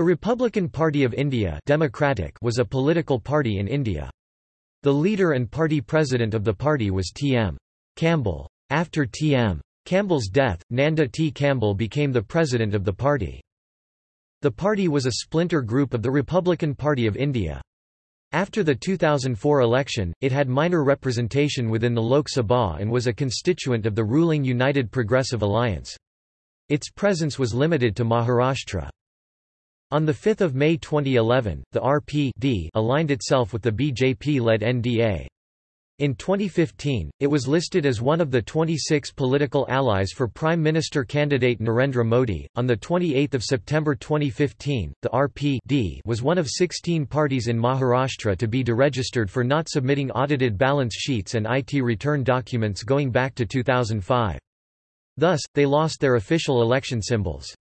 The Republican Party of India Democratic was a political party in India. The leader and party president of the party was T. M. Kamble. After T. M. Kamble's death, Nanda T. Kamble became the president of the party. The party was a splinter group of the Republican Party of India. After the 2004 election, it had minor representation within the Lok Sabha and was a constituent of the ruling United Progressive Alliance. Its presence was limited to Maharashtra. On 5 May 2011, the RPD aligned itself with the BJP-led NDA. In 2015, it was listed as one of the 26 political allies for Prime Minister candidate Narendra Modi. On the 28th of September 2015, the RPD was one of 16 parties in Maharashtra to be deregistered for not submitting audited balance sheets and IT return documents going back to 2005. Thus, they lost their official election symbols.